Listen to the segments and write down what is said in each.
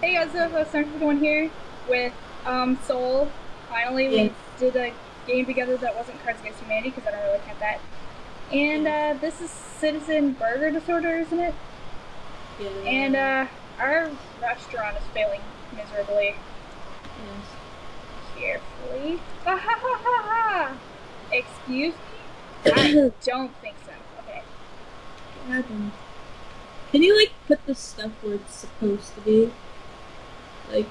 Hey guys, uh, Starford One here with um, Soul. Finally, we did a game together that wasn't Cards Against Humanity because I don't really count that. And uh, this is Citizen Burger Disorder, isn't it? Yeah. And uh, our restaurant is failing miserably. yes. Carefully. Ah, ha, ha, ha, ha. Excuse me? I don't think so. Okay. What happened? Can you like put the stuff where it's supposed to be? Like,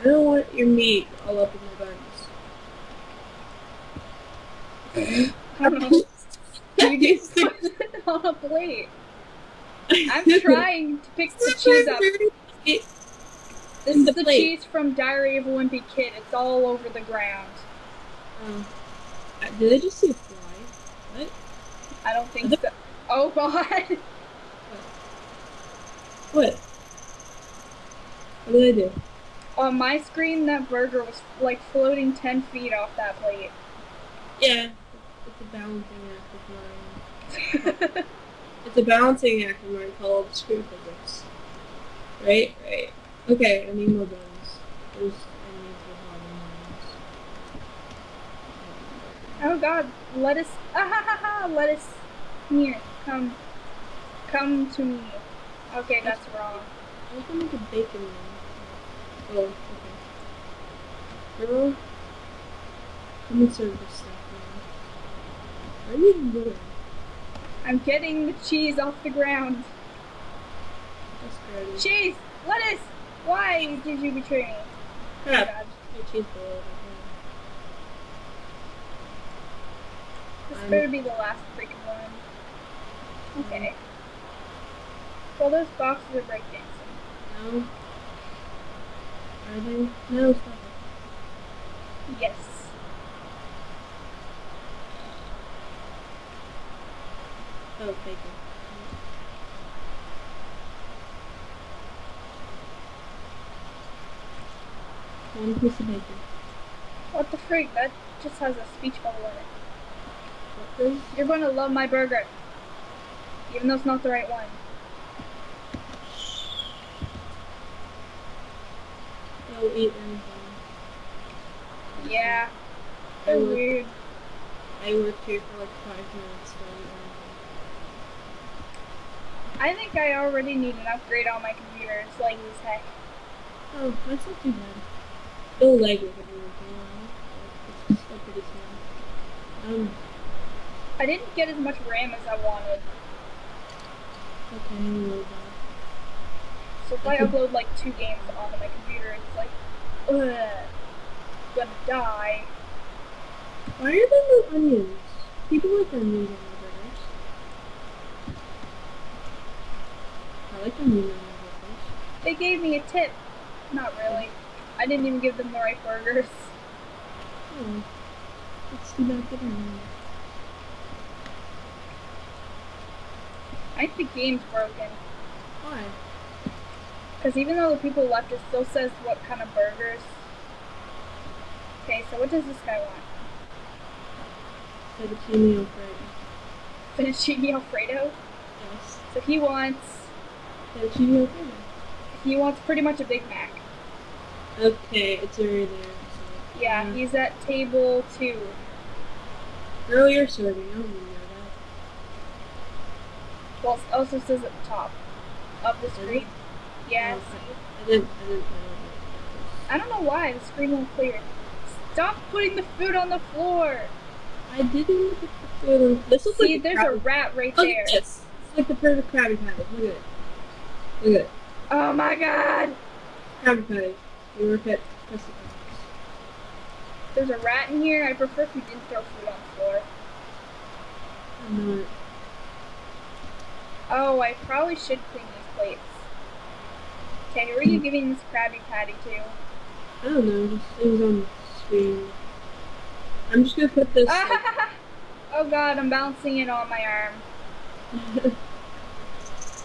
I don't want your meat all up in my buns. I don't know. You just on a plate. I'm trying to pick the cheese up. This is the cheese from Diary of a Wimpy Kid. It's all over the ground. um, did I just see a fly? What? I don't think so. Oh god! What? What did I do? On my screen, that burger was like floating 10 feet off that plate. Yeah, it's a balancing act of mine. It's a balancing act of mine called screw physics. Right, right. Okay, I need more bones. There's enemies with a lot of bones. oh god, lettuce. Ah ha ha ha! Lettuce. Here, come. Come to me. Okay, that's wrong. I was gonna make a bacon one. Oh, okay. Let me serve this stuff now. Are you even doing? I'm getting the cheese off the ground. Cheese! Lettuce! Why did you betray me? Oh god. Your cheese bowl This I'm- better be the last freaking one. Mm. Okay. Well, those boxes are breakdancing. No. They? No, stop it. Yes. Oh, bacon. One piece of bacon. What the freak? That just has a speech bubble in it. You're going to love my burger. Even though it's not the right one. I'll eat anything. Yeah. I They're weird. I worked here for like five minutes, so I I think I already need an upgrade on my computer. It's laggy as heck. Oh, that's not too bad. It'll lag with it working on it. It's still pretty small. Um, I didn't get as much RAM as I wanted. okay, I'm really bad. So if I upload like two games onto my computer, it's like, ugh, gonna die. Why are there no onions? People like onions on their burgers. I like onions on my burgers. They gave me a tip. Not really. I didn't even give them the right burgers. Oh, it's too bad for them. I think the game's broken. Why? Because even though the people left, it still says what kind of burgers. Okay, so what does this guy want? Fettuccine Alfredo. Fettuccine Alfredo? Yes. So he wants, Fettuccine Alfredo. he wants pretty much a Big Mac. Okay, it's already there. So. Yeah, Uh, he's at table two. Girl, you're serving. I don't even know Well, it also says at the top of the screen. Oh. I didn't. I didn't. I don't know why the screen won't clear. Stop putting the food on the floor. I didn't at the food. This looks See, like there's a Krabby- rat right Look there. at this. It's like the perfect Krabby Patty. Look at it. Look at it. Oh my god! Krabby Patty. You work at. There's a rat in here. I prefer if you didn't throw food on the floor. I'm not. Oh, I probably should clean these plates. Okay, who are you giving this Krabby Patty to? I don't know. Just it was on the screen. I'm just gonna put this. oh god, I'm bouncing it on my arm.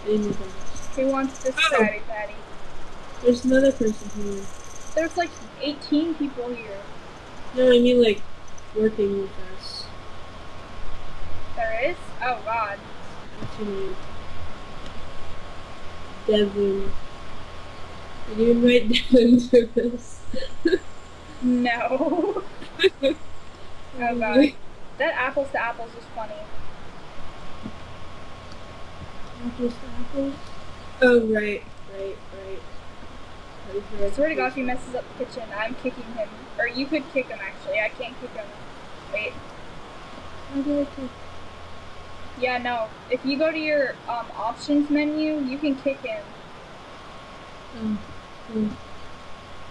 in the box. Who wants this Oh. Krabby Patty? There's another person here. There's like 18 people here. No, I mean like working with us. There is? Oh god. What's your name? Devin. You Devin to this? No. oh god. That apples to apples was funny. Apples to apples? Oh, right, right, right. I swear to God, if he messes up the kitchen, I'm kicking him. Or you could kick him, actually. I can't kick him. Wait. How do I kick? Yeah, no. If you go to your um, options menu, you can kick him. Oh, oh.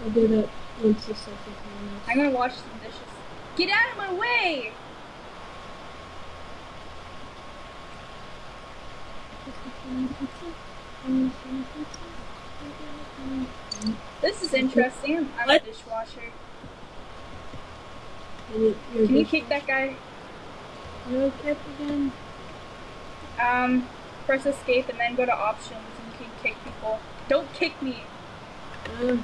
I'll do that once the stuff is I'm gonna wash some dishes. Get out of my way! This is interesting. I'm, I'm a dishwasher. Can you, Can you kick that guy? No kick again? Um, press escape and then go to options and you can kick people. Don't kick me Uh,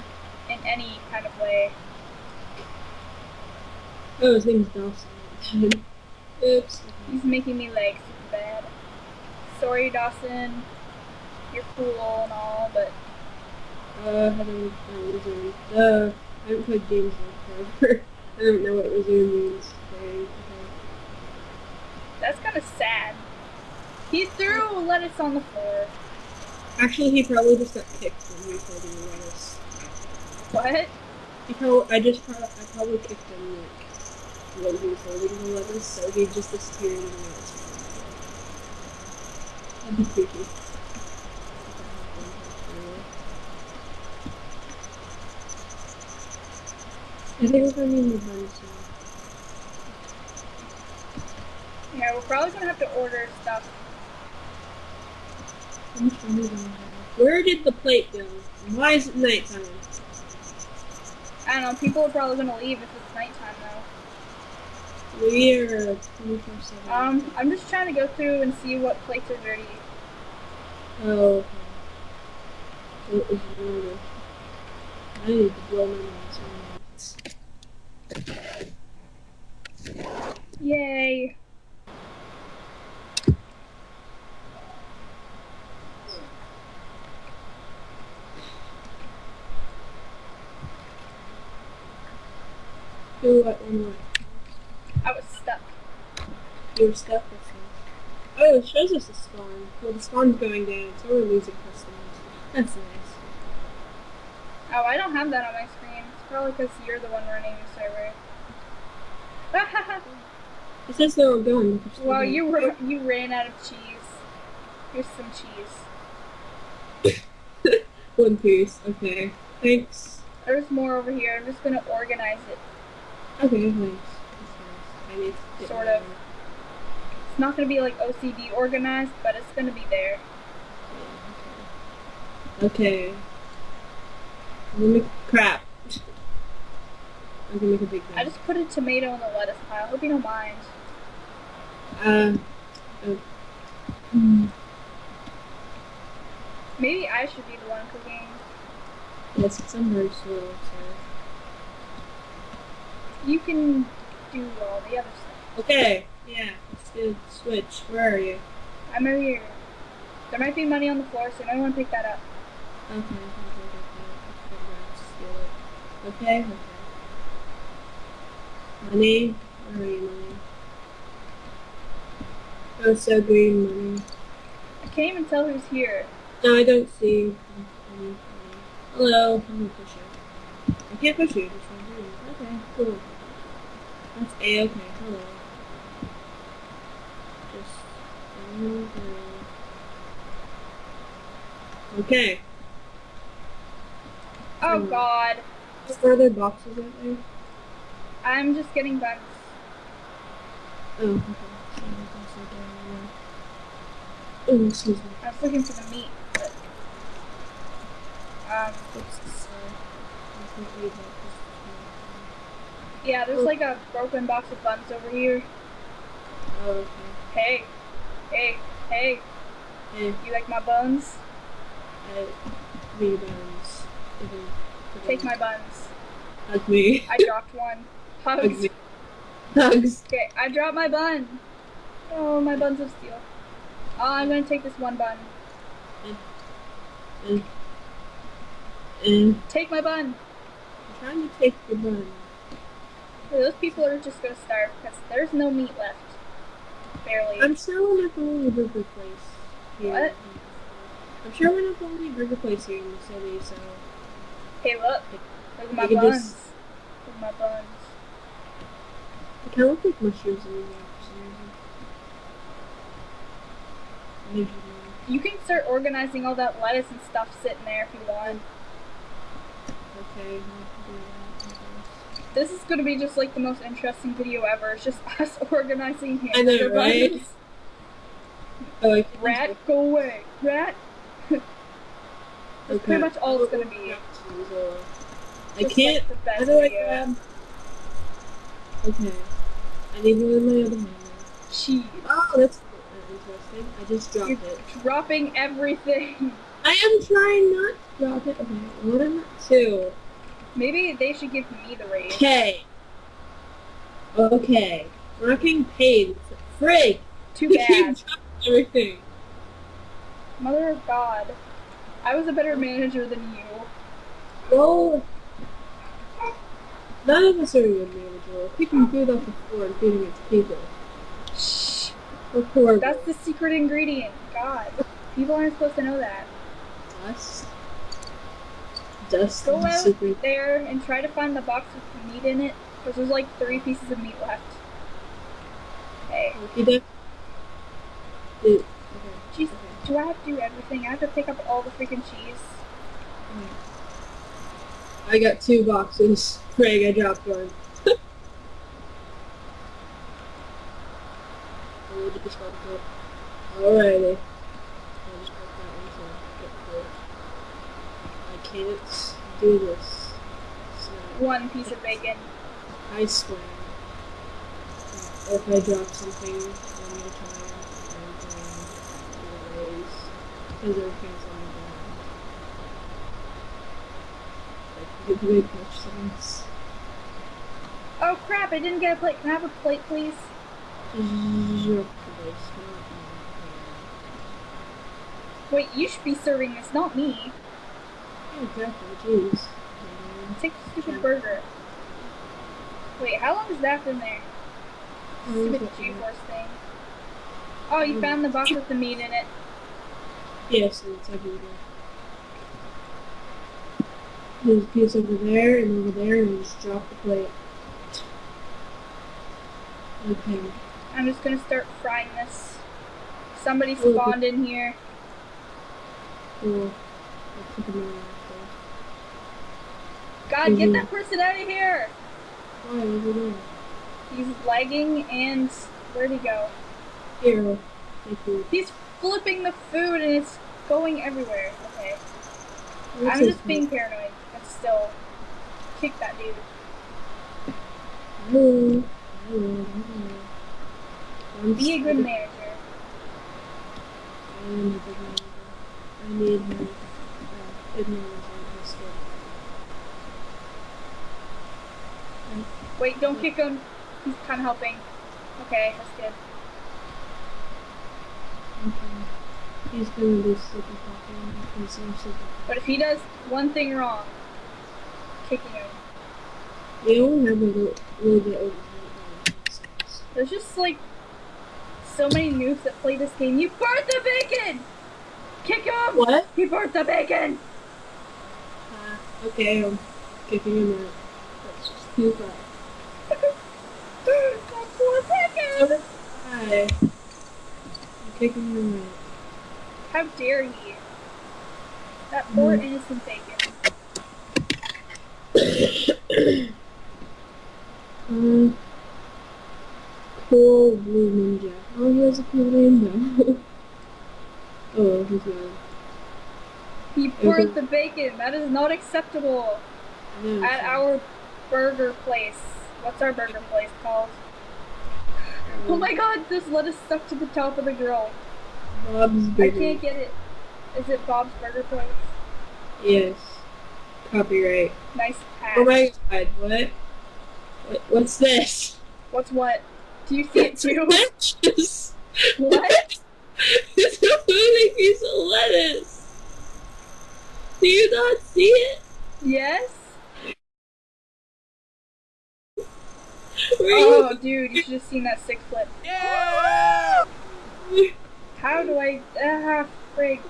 in any kind of way. oh, his name's Dawson. Oops. He's making me like super bad. Sorry, Dawson. You're cool and all, but Uh, how do I uh, resume? Uh, I haven't played games in forever. I don't know what resume means. Okay. that's kind of sad. He threw lettuce on the floor. Actually, he probably just got kicked when he was holding the lettuce. What? He probably, I just probably, I probably kicked him like when he was holding the lettuce, so he just disappeared and the lettuce. That'd be creepy. I think we're going to buns now. Yeah, we're probably gonna have to order stuff. How much money do I have? Where did the plate go? Why is it nighttime? I don't know. People are probably gonna leave if it's nighttime though. We're 24 7. Um, I'm just trying to go through and see what plates are dirty. Oh, okay. So it was really. I need to blow my nose. Yay! Do what one way? I was stuck. Stuck with. Oh, it shows us the spawn. Well, the spawn's going down, so we're losing customers. That's nice. Oh, I don't have that on my screen. It's probably because you're the one running the server. It says they're all going. but they're still well, going. you were you ran out of cheese. Here's some cheese. One piece. Okay. Thanks. There's more over here. I'm just gonna organize it. Okay, thanks. Nice. I need to get Sort more. It's not gonna be like OCD organized, but it's gonna be there. Okay. Let me crap. I can make a big I just put a tomato in the lettuce pile. Hope you don't mind. Uh, uh, hmm. Maybe I should be the one cooking. yes, it's I'm very slow, so. You can do all the other stuff. Okay, yeah, let's do switch. Where are you? I'm over here. There might be money on the floor, so you might want to pick that up. Okay, okay, okay, okay. Okay, okay. Money? Where are you, money? Oh, so green money. I can't even tell who's here. No, I don't see. any money. Hello, I'm gonna push you. I can't push you. Just one green. Okay, cool. That's a okay. Hello. Just Okay. Oh Hmm. god. Are there boxes out there? I'm just getting bugs. Oh, okay. So I guess I don't know. Oh, excuse me. I was looking for the meat, but um What's this? I can't read that. yeah, there's Oh. like a broken box of buns over here. Oh, okay. Hey. Hey, hey, Hey, you like my buns? I rebounds. Even, mm-hmm. Take my buns. Hug me. I dropped one. Hug Hugs. me. Hugs. Okay, I dropped my bun. Oh, my buns of steel. Oh, I'm gonna take this one bun. And, Eh, Take my bun. I'm trying to take your bun. Those people are just gonna starve because there's no meat left. I'm sure we're not the only burger place here. What? I'm sure we're not the only burger place here in the city, so Hey, look. Look at my You buns. just- Look at my buns. it kind of looks like mushrooms in here for some reason. You can start organizing all that lettuce and stuff sitting there if you want. Okay, I'll do that, I guess. This is gonna be just like the most interesting video ever. It's just us organizing I know, right? Oh, Rat, go away. Rat. Okay. pretty much all it's gonna be. I Just, can't. Like How do I grab? Okay. I need one in my other hand. Cheese. Oh, that's interesting. I just dropped You're it. dropping everything. I am trying not to drop it. Okay, what am I? Two. Maybe they should give me the raise. Okay. Okay. We're not getting paid. Frig! Too bad. everything. Mother of God. I was a better manager than you. Well, none of us are good manager. We're picking food off the floor and feeding it to people. Shh. That's the secret ingredient. God. People aren't supposed to know that. dust. Dust Go out secret. there and try to find the box with meat in it. Because there's like three pieces of meat left. Did. Dude. Okay. Jeez, Okay. do I have to do everything? I have to pick up all the freaking cheese. I got two boxes. Craig, I dropped one. I need to just got it. Alrighty. I'll just put that one to get close. I can't do this. Snap. One piece of bacon. I swear. If I drop something, I'm gonna try and raise. Because everything's on the ground. Like, the big touch things. Oh crap, I didn't get a plate. Can I have a plate, please? Your place, Wait, you should be serving this, not me. Yeah, exactly. Jeez. Take the stupid burger. Wait, how long has that been there? Stupid G-force thing. Oh, you found the box with the meat in it. Yes, it's everywhere. There's a piece over there and over there, and just drop the plate. Okay. I'm just gonna start frying this. Somebody Oh, spawned in here. Cool. I took a minute after. God, get that person out of here! Why over there? He's lagging and where'd he go? Here. Thank you. He's flipping the food and it's going everywhere. Okay. What's I'm just being paranoid, but still. Kick that dude. Hello. I'm Be a good manager. I am a good manager. I need her. Uh, good manager. I'm scared. Wait, don't kick him. He's kind of helping. Okay, that's good. Okay. He's gonna do super fucking. Super. But if he does one thing wrong, kicking him. We only have a little, little bit over here. There's just like so many noobs that play this game. You burnt the bacon! Kick him! What? He burnt the bacon! Uh, okay, I'm kicking him out. That's just too far. that poor bacon! I'm kicking him out. How dare he? That poor Mm. innocent bacon. Um, cool blue ninja. Oh, he has a cool though. oh, he's mad. He burnt the bacon. That is not acceptable. No, At sorry. our burger place. What's our burger place called? Oh my god, there's lettuce stuck to the top of the grill. Bob's Burger. I can't get it. Is it Bob's Burger Place? Yes. Copyright. Nice patch. Oh my god, what? what what's this? What's what? Do you see it too? lettuce! what? it's a moving piece of lettuce! Do you not see it? Yes? Oh, dude, you should have seen that sick flip. Yeah! How do I... Ah, frig.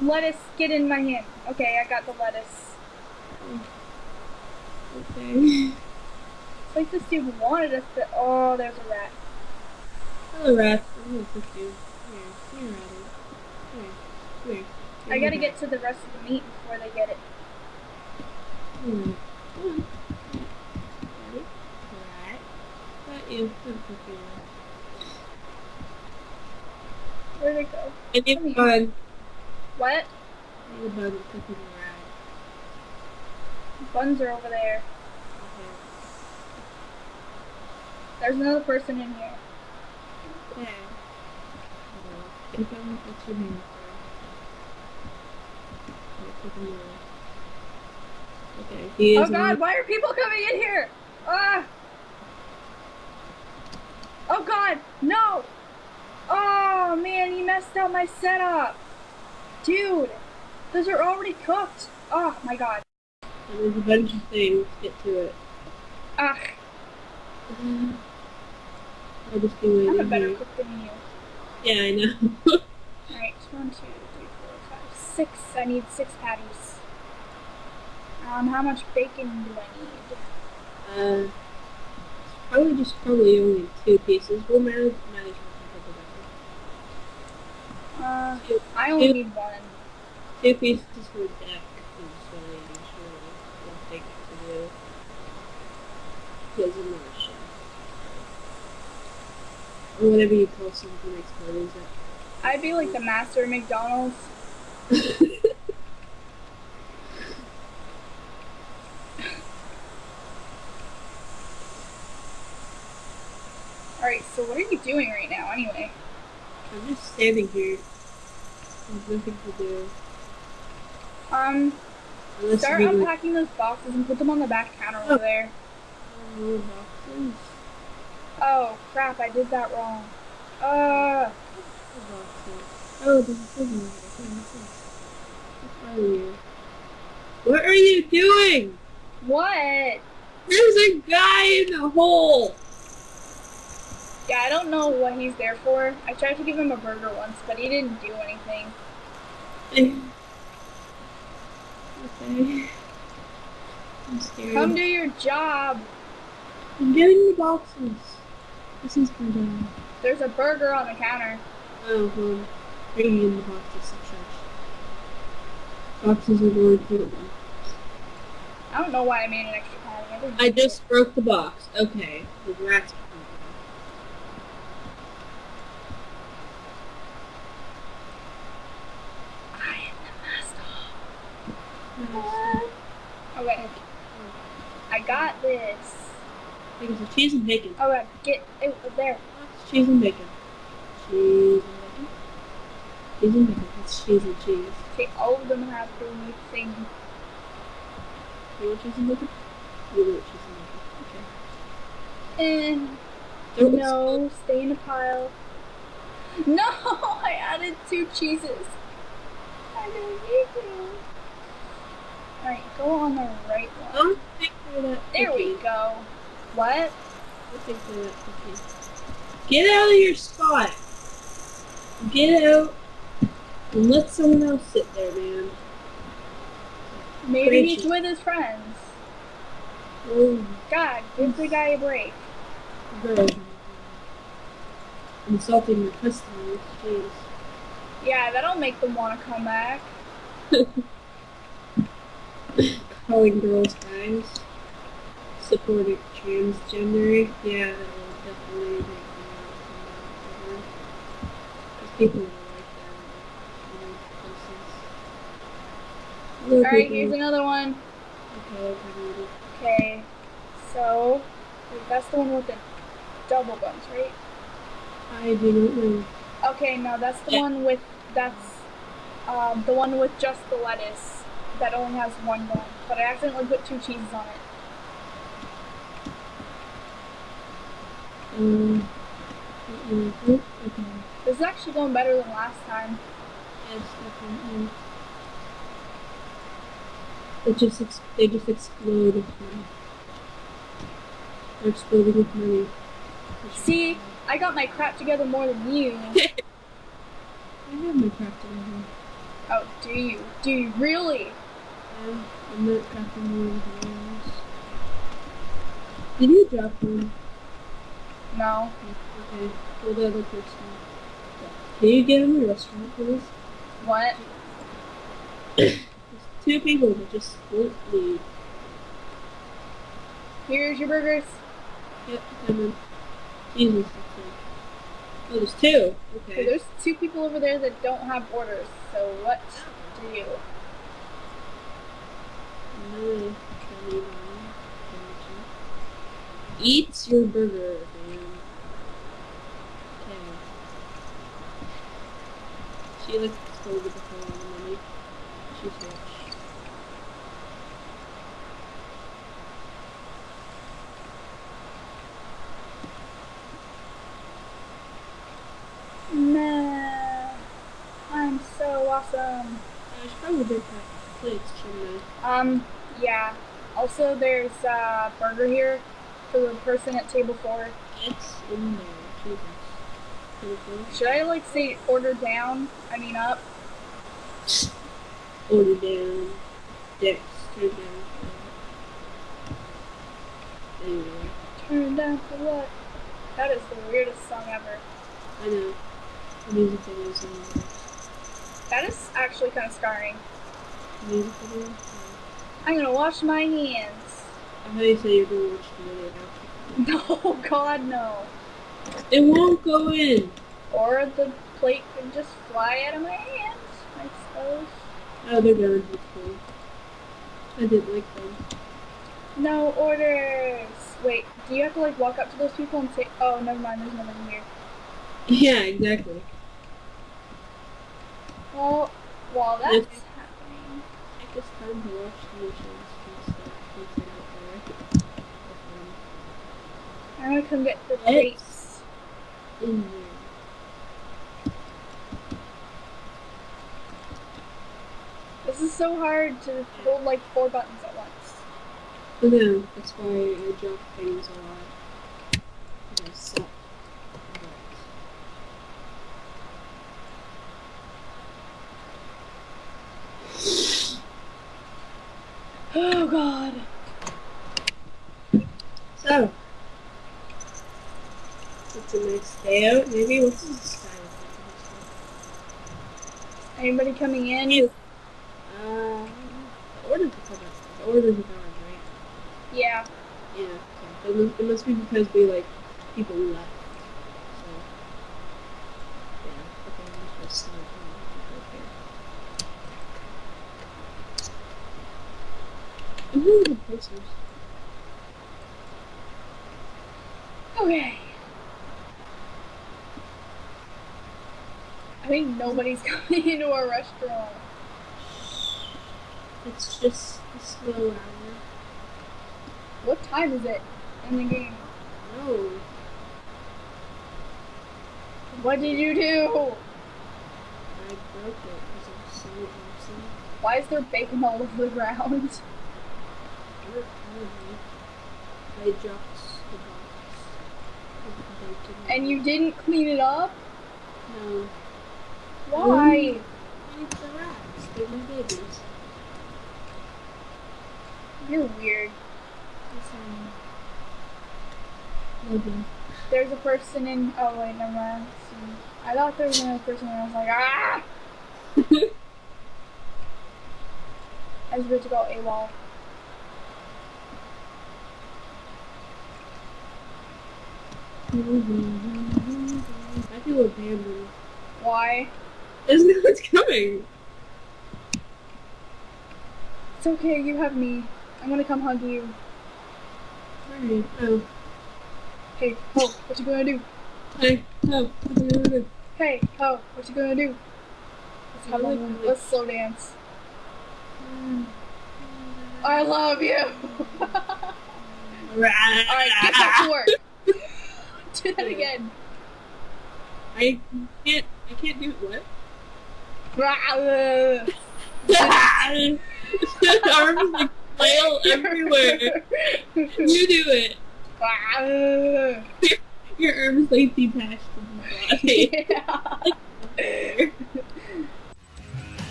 Lettuce, get in my hand. Okay, I got the lettuce. Okay. It's like this dude wanted us to... Oh, there's a rat. Hello, rat. I'm gonna cook you. Here. Here, Ratty. Here. Here. I gotta get to the rest of the meat before they get it. Hmm. Come on. Ready? Rat. Got you. I'm gonna cook you now. Where'd it go? I need a bun. What? I need a bun. I'm cooking the. Buns are over there. Okay. There's another person in here. Okay. Get them. What's your name? Okay, cooking the rat. Okay. He is Oh god, why are people coming in here? Ah! Oh god, no! Oh man, you messed up my setup! Dude, those are already cooked! Oh my god. And there's a bunch of things. Get to it. Ah, I'll just be waiting I'm a better here. cook than you. Yeah, I know. Alright, one, two, three, four, five, six. I need six patties. Um, how much bacon do I need? uh, probably just probably only two pieces. We'll manage manage Uh, Two, I only two, need one. two pieces for deck is really usually what they to do. Because I'm not a chef. Or whatever you call makes burgers. I'd be like the master of McDonald's. What are you doing right now anyway? I'm just standing here. There's nothing to do. Um, Unless start we unpacking those boxes and put them on the back counter over Oh. there. oh, boxes. Oh, crap, I did that wrong. Uh, Oh, there's a prison over there. What's wrong with you? What are you doing? what? There's a guy in the hole. Yeah, I don't know what he's there for. I tried to give him a burger once, but he didn't do anything. okay. I'm scared. Come do your job. I'm getting the boxes. This is my job. There's a burger on the counter. Oh, well, bringing in the boxes to church. Boxes are more important. I don't know why I made an extra patty. I, I just broke the box. Okay, the rats. it. I am the master. Nice. Okay, I got this. Because of cheese and bacon. Oh, God, get it there. Cheese and bacon. Cheese and bacon. Cheese and bacon. That's cheese and cheese. Okay, all of them have the thing. You want cheese and bacon? You want cheese and bacon. Okay. Don't no, stay in a pile. No, I added two cheeses. I didn't need to. Alright, go on the right one. Don't think for that There we go. What? Don't think for that cookie. Get out of your spot. Get out and let someone else sit there, man. Maybe he's with his friends. Oh, God, give the guy a break. girl. Insulting your customers. Jeez. Yeah, that'll make them want to come back. Calling girls guys. Supporting transgender. Yeah, that will definitely make me want to come. Because people are like that. in other places. Alright, here's another one. Okay, okay, okay. Okay, so that's the one with the double buns, right? I do not know. Okay, no, that's the Yeah. one with that's um, the one with just the lettuce that only has one bun. But I accidentally put two cheeses on it. Um, mm, mm, okay. This is actually going better than last time. Yes, definitely. It just ex- they just explode with money. They're exploding with money. See, I got my crap together more than you. I have my crap together. Oh, do you? Do you really? Um, I'm not than else. Did you drop one? No. Okay. Well, the other person. Can you get in the restaurant, please? What? There's two people that just won't leave. Here's your burgers. Yep, coming. Jesus, that's it. Oh, there's two. Okay, Okay. there's two people over there that don't have orders. So what do you? No, Eat your burger, man. Okay. She like stole with the whole lot of money. She's rich. Nah. I'm so awesome. I she probably did that plates, shouldn't Um, yeah. Also, there's a burger here for the person at table four. It's in there. Jesus. Should I like say order down? I mean up. Order down. Dicks. Turn down. Anyway. Turn down for what? That is the weirdest song ever. I know. The music video is in there. That is actually kind of scarring. The music video? I'm gonna wash my hands. I thought you said you're gonna wash after. No, God, no. It won't go in! Or the plate could just fly out of my hands, I suppose. Oh, they're. That's cool. I didn't like them. No orders. Wait, do you have to like walk up to those people and say, "Oh, never mind, there's nobody here." Yeah, exactly. Well, while that's It's- I guess time to watch the missions and stuff once I get there. I'm gonna come get the. Um, in there. This is so hard to hold like four buttons at once. I know, that's why I drop things a lot. And I suck. But Oh God. So, it's a nice day out. Maybe the Anybody coming in? You. Uh, the orders are coming. The orders are gone, right? Yeah. Yeah. Okay. It must, it must be because we like people left. So. Yeah. Okay. I'm just gonna right here. I'm really good posters. Okay. I think nobody's coming into our restaurant. It's just a slow hour. What time is it in the game? No. What did you do? I broke it because I'm so awesome. Why is there bacon all over the ground? I dropped the box. And you didn't clean it up? No. Why? Need the rats. They're babies. You're weird. Love. There's a person in. Oh wait, never mind. See, I thought there was another person, and I was like, ah! I was about to go AWOL. I feel abandoned. Why? There's no one's coming. It's okay. You have me. I'm gonna come hug you. Alright. Oh. Hey, ho, what you gonna do? Hey. Oh. What you gonna do? Hey, ho, what you gonna do? Let's have Really? little- let's slow dance. I love you. Alright, get back to work. do that again. I can't. I can't do it, what? Arms like flail everywhere. You do it. Your arms like detached from my body.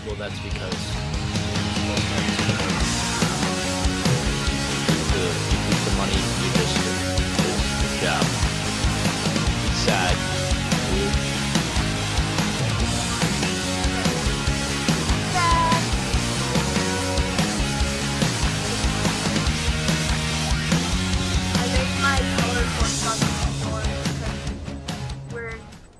Well, that's because. The, money you just, just job. Sad.